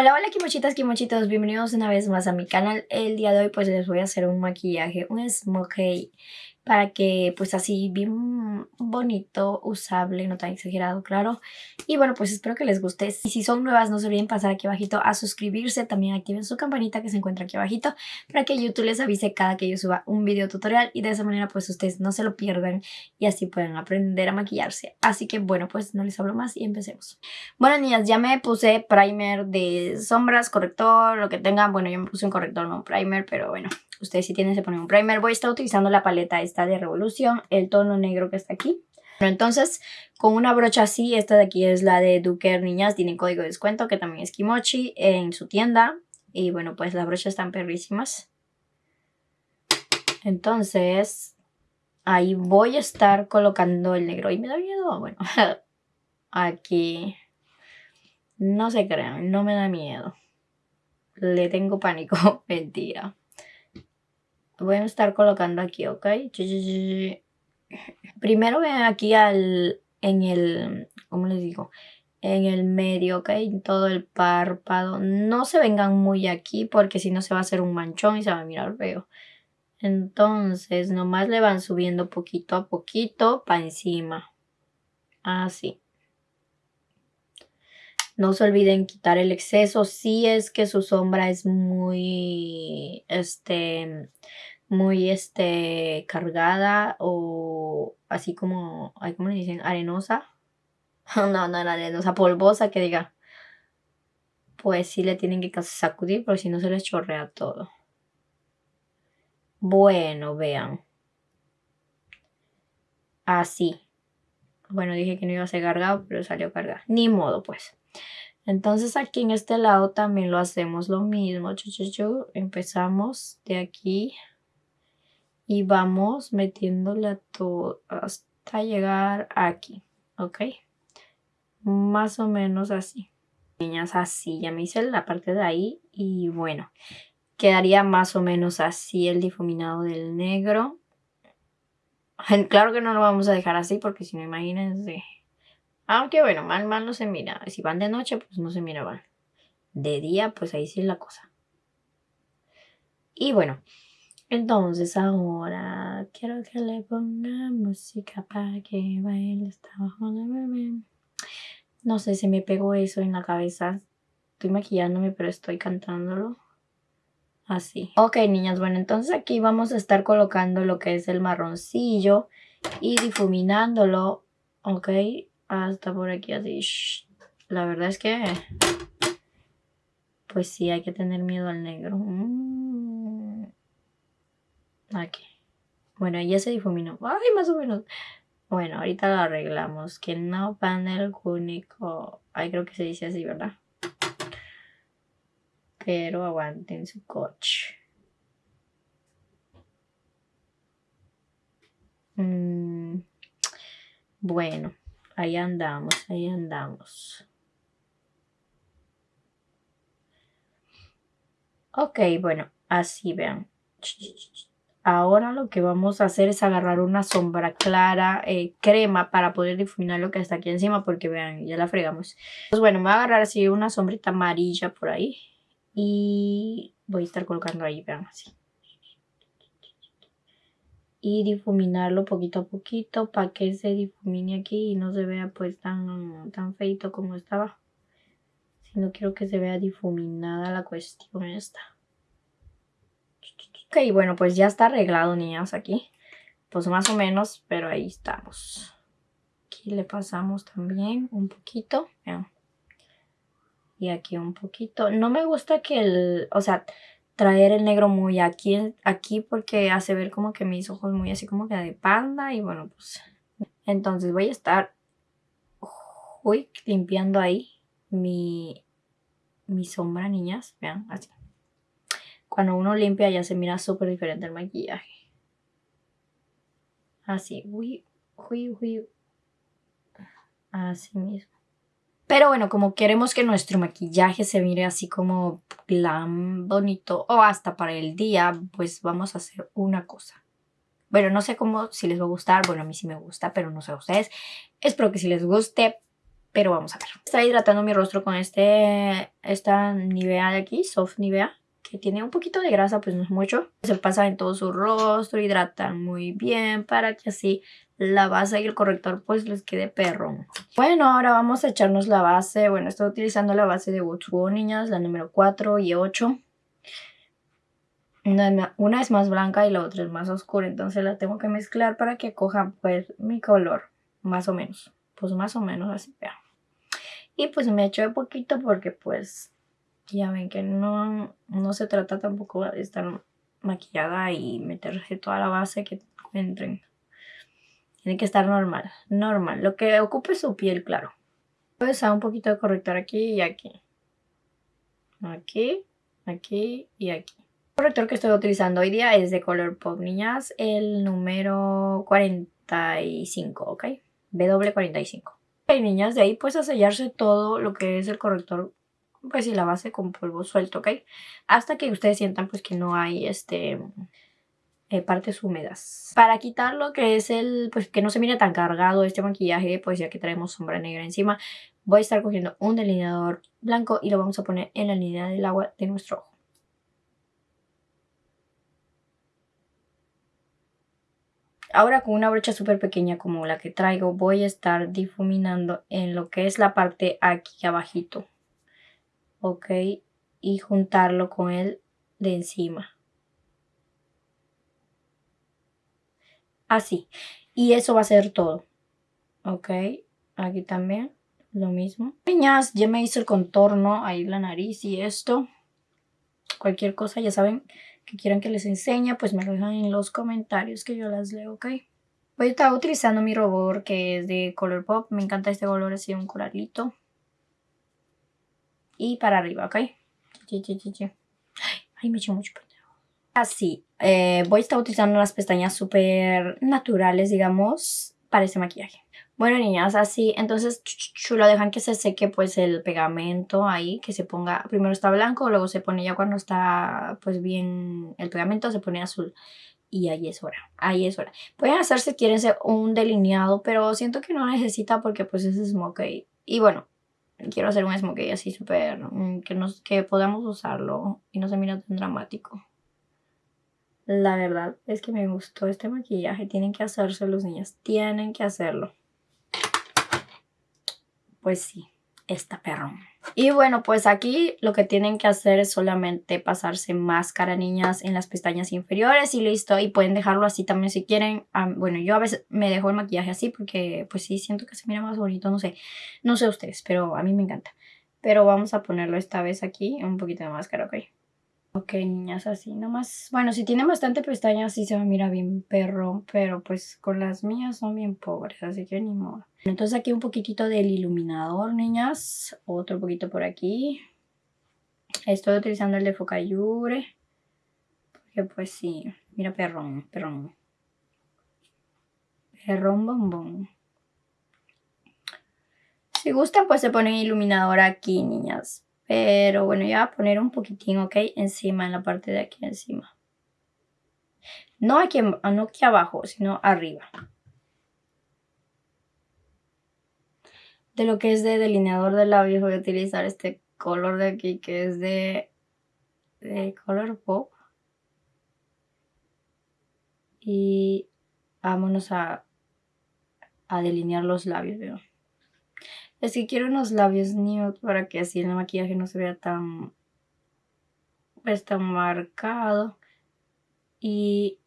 Hola, hola kimochitas, kimochitos, bienvenidos una vez más a mi canal. El día de hoy pues les voy a hacer un maquillaje, un smokey para que pues así bien bonito, usable, no tan exagerado, claro. Y bueno, pues espero que les guste. Y si son nuevas, no se olviden pasar aquí abajito a suscribirse. También activen su campanita que se encuentra aquí abajito para que YouTube les avise cada que yo suba un video tutorial. Y de esa manera pues ustedes no se lo pierdan y así pueden aprender a maquillarse. Así que bueno, pues no les hablo más y empecemos. Bueno, niñas, ya me puse primer de sombras, corrector, lo que tengan. Bueno, yo me puse un corrector, no un primer, pero bueno. Ustedes si tienen se ponen un primer. Voy a estar utilizando la paleta esta de Revolución, el tono negro que está aquí. Bueno, entonces, con una brocha así, esta de aquí es la de Duker Niñas, tiene código de descuento que también es Kimochi en su tienda. Y bueno, pues las brochas están perrísimas. Entonces, ahí voy a estar colocando el negro. ¿Y me da miedo? Bueno, aquí. No se crean, no me da miedo. Le tengo pánico. Mentira voy a estar colocando aquí, ¿ok? Primero ven aquí al, en el, ¿cómo les digo? En el medio, ¿ok? Todo el párpado. No se vengan muy aquí porque si no se va a hacer un manchón y se va a mirar feo. Entonces, nomás le van subiendo poquito a poquito para encima. Así. No se olviden quitar el exceso si es que su sombra es muy, este, muy, este, cargada o así como, ¿cómo le dicen? Arenosa. no, no, la arenosa, polvosa que diga. Pues sí le tienen que sacudir porque si no se les chorrea todo. Bueno, vean. Así. Bueno, dije que no iba a ser cargado, pero salió cargado. Ni modo, pues. Entonces aquí en este lado también lo hacemos lo mismo. Empezamos de aquí y vamos metiéndole hasta llegar aquí, ¿ok? Más o menos así. Niñas, así. Ya me hice la parte de ahí y bueno, quedaría más o menos así el difuminado del negro. Claro que no lo vamos a dejar así porque si no, imagínense aunque bueno, mal, mal no se mira. Si van de noche, pues no se mira mal. De día, pues ahí sí es la cosa. Y bueno, entonces ahora quiero que le ponga música para que baile está abajo de bebé. No sé si me pegó eso en la cabeza. Estoy maquillándome, pero estoy cantándolo. Así. Ok, niñas, bueno, entonces aquí vamos a estar colocando lo que es el marroncillo y difuminándolo, ok, hasta por aquí así. La verdad es que... Pues sí, hay que tener miedo al negro. Mm. Aquí. Bueno, ya se difuminó. Ay, más o menos. Bueno, ahorita lo arreglamos. Que no panel único. Ay, creo que se dice así, ¿verdad? Pero aguanten su coche. Mm. Bueno. Ahí andamos, ahí andamos. Ok, bueno, así vean. Ahora lo que vamos a hacer es agarrar una sombra clara, eh, crema, para poder difuminar lo que está aquí encima, porque vean, ya la fregamos. Pues bueno, me voy a agarrar así una sombrita amarilla por ahí. Y voy a estar colocando ahí, vean, así y difuminarlo poquito a poquito para que se difumine aquí y no se vea pues tan, tan feito como estaba. Si no quiero que se vea difuminada la cuestión esta. Ok, bueno, pues ya está arreglado, niñas, aquí. Pues más o menos, pero ahí estamos. Aquí le pasamos también un poquito. Y aquí un poquito. No me gusta que el... O sea, traer el negro muy aquí, aquí porque hace ver como que mis ojos muy así como que de panda y bueno pues entonces voy a estar uy, limpiando ahí mi, mi sombra niñas, vean así. Cuando uno limpia ya se mira súper diferente el maquillaje. Así, uy, uy, uy. Así mismo pero bueno, como queremos que nuestro maquillaje se mire así como glam, bonito o hasta para el día, pues vamos a hacer una cosa. Bueno, no sé cómo, si les va a gustar, bueno, a mí sí me gusta, pero no sé a ustedes. Espero que si les guste, pero vamos a ver. Está hidratando mi rostro con este, esta Nivea de aquí, Soft Nivea que tiene un poquito de grasa, pues no es mucho. Se pasa en todo su rostro, hidratan muy bien para que así la base y el corrector pues les quede perro. Bueno, ahora vamos a echarnos la base. Bueno, estoy utilizando la base de Woodswood, niñas, la número 4 y 8. Una, una, es más blanca y la otra es más oscura, entonces la tengo que mezclar para que coja pues mi color, más o menos. Pues más o menos así, vean. Y pues me echo de poquito porque pues ya ven que no, no se trata tampoco de estar maquillada y meterse toda la base que encuentren. Tiene que estar normal, normal. Lo que ocupe su piel, claro. Voy a usar un poquito de corrector aquí y aquí. Aquí, aquí y aquí. El corrector que estoy utilizando hoy día es de color pop, niñas. El número 45, ¿ok? W45. Ok, niñas, de ahí pues a sellarse todo lo que es el corrector pues y la base con polvo suelto, ¿ok? Hasta que ustedes sientan pues que no hay este eh, partes húmedas. Para quitar lo que es el, pues que no se mire tan cargado este maquillaje, pues ya que traemos sombra negra encima, voy a estar cogiendo un delineador blanco y lo vamos a poner en la línea del agua de nuestro ojo. Ahora con una brocha súper pequeña como la que traigo voy a estar difuminando en lo que es la parte aquí abajito ok, y juntarlo con el de encima. Así. Y eso va a ser todo. Ok, aquí también lo mismo. Niñas, ya me hice el contorno, ahí la nariz y esto. Cualquier cosa, ya saben que quieran que les enseñe, pues me lo dejan en los comentarios que yo las leo, ok. Voy a estar utilizando mi robot que es de Color Pop. Me encanta este color así, un coralito y para arriba, ¿ok? Ay, me echo mucho Así, eh, voy a estar utilizando las pestañas súper naturales, digamos, para este maquillaje. Bueno, niñas, así, entonces lo dejan que se seque pues el pegamento ahí, que se ponga, primero está blanco, luego se pone ya cuando está pues bien el pegamento, se pone azul. Y ahí es hora, ahí es hora. Pueden hacer si quieren un delineado, pero siento que no necesita porque pues es smoke. Y bueno, quiero hacer un smokey así súper, mm, que, nos, que podamos usarlo y no se mira tan dramático. La verdad es que me gustó este maquillaje, tienen que hacerse los niños, tienen que hacerlo. Pues sí, esta perrón. Y bueno, pues aquí lo que tienen que hacer es solamente pasarse máscara, niñas, en las pestañas inferiores y listo. Y pueden dejarlo así también si quieren. bueno, yo a veces me dejo el maquillaje así porque pues sí, siento que se mira más bonito, no sé. No sé ustedes, pero a mí me encanta. Pero vamos a ponerlo esta vez aquí, un poquito de máscara, ok. Ok, niñas, así nomás. Bueno, si tienen bastante pestañas, sí se va a mirar bien perro, pero pues con las mías son bien pobres, así que ni modo. Entonces aquí un poquitito del iluminador, niñas. Otro poquito por aquí. Estoy utilizando el de Focayure. Porque pues sí, mira perrón, perrón. Perrón bombón. Si gustan, pues se ponen iluminador aquí, niñas. Pero bueno, ya voy a poner un poquitín, ¿ok? Encima, en la parte de aquí encima. No aquí, no aquí abajo, sino arriba. De lo que es de delineador de labios voy a utilizar este color de aquí que es de, de color pop. Y vámonos a, a delinear los labios, ¿veo? Es que quiero unos labios nude para que así el maquillaje no se vea tan, pues, tan marcado. Y,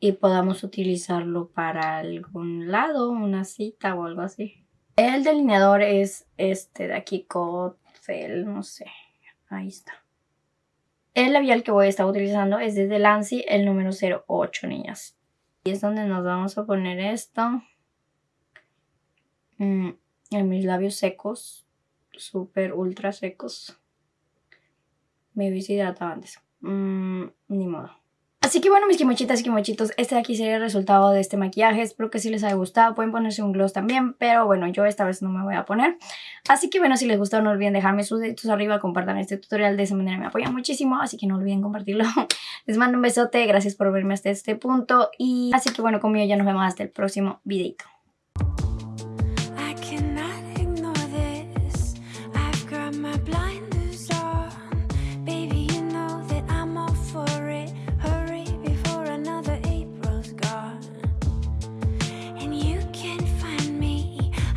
y podamos utilizarlo para algún lado, una cita o algo así. El delineador es este de aquí, Cotfel, no sé. Ahí está. El labial que voy a estar utilizando es de Lancy, el número 08, niñas. Y es donde nos vamos a poner esto. Mm, en mis labios secos, súper ultra secos. Me hubiese hidratado antes. Mm, ni modo. Así que bueno, mis quimochitas y quimochitos, este de aquí sería el resultado de este maquillaje. Espero que sí les haya gustado. Pueden ponerse un gloss también, pero bueno, yo esta vez no me voy a poner. Así que bueno, si les gustó, no olviden dejarme sus deditos arriba, compartan este tutorial. De esa manera me apoyan muchísimo, así que no olviden compartirlo. Les mando un besote, gracias por verme hasta este punto. Y así que bueno, conmigo ya nos vemos hasta el próximo videito.